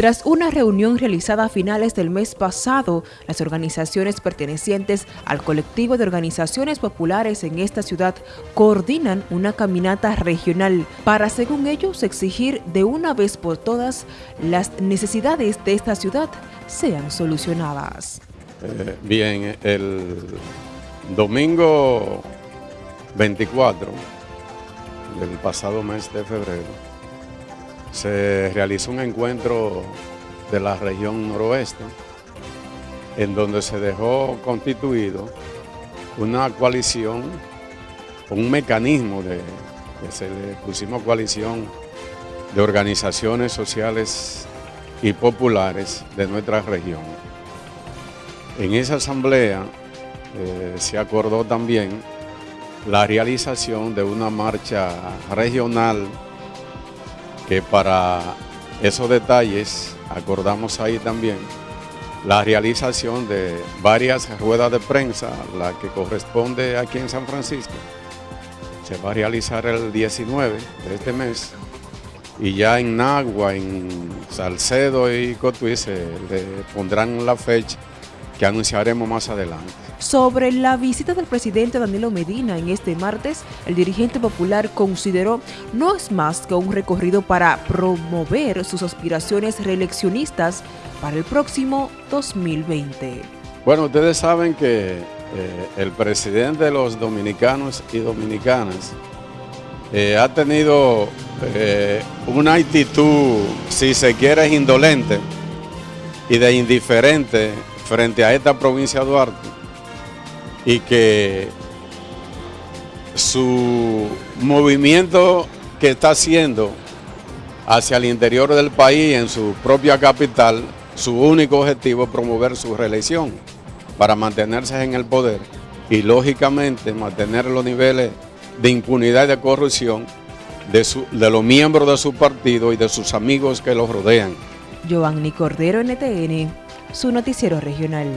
Tras una reunión realizada a finales del mes pasado, las organizaciones pertenecientes al colectivo de organizaciones populares en esta ciudad coordinan una caminata regional para, según ellos, exigir de una vez por todas las necesidades de esta ciudad sean solucionadas. Eh, bien, el domingo 24 del pasado mes de febrero se realizó un encuentro de la región noroeste en donde se dejó constituido una coalición, un mecanismo de, se pusimos coalición de organizaciones sociales y populares de nuestra región. En esa asamblea eh, se acordó también la realización de una marcha regional que para esos detalles acordamos ahí también la realización de varias ruedas de prensa, la que corresponde aquí en San Francisco. Se va a realizar el 19 de este mes y ya en Nagua, en Salcedo y Cotuí se le pondrán la fecha que anunciaremos más adelante. Sobre la visita del presidente Danilo Medina en este martes, el dirigente popular consideró no es más que un recorrido para promover sus aspiraciones reeleccionistas para el próximo 2020. Bueno, ustedes saben que eh, el presidente de los dominicanos y dominicanas eh, ha tenido eh, una actitud, si se quiere, indolente y de indiferente frente a esta provincia de Duarte y que su movimiento que está haciendo hacia el interior del país, en su propia capital, su único objetivo es promover su reelección para mantenerse en el poder y lógicamente mantener los niveles de impunidad y de corrupción de, de los miembros de su partido y de sus amigos que los rodean. Giovanni Cordero, NTN, su noticiero regional.